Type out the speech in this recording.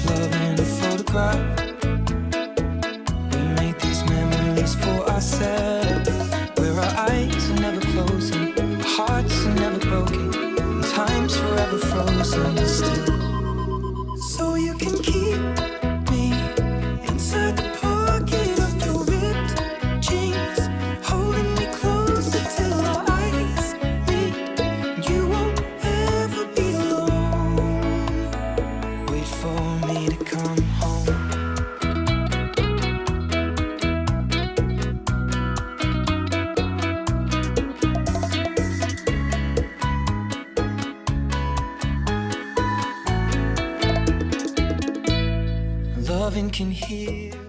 photograph. We made these memories for ourselves. Where our eyes are never closing, our hearts are never broken, time's forever frozen still. For me to come home. Loving can heal.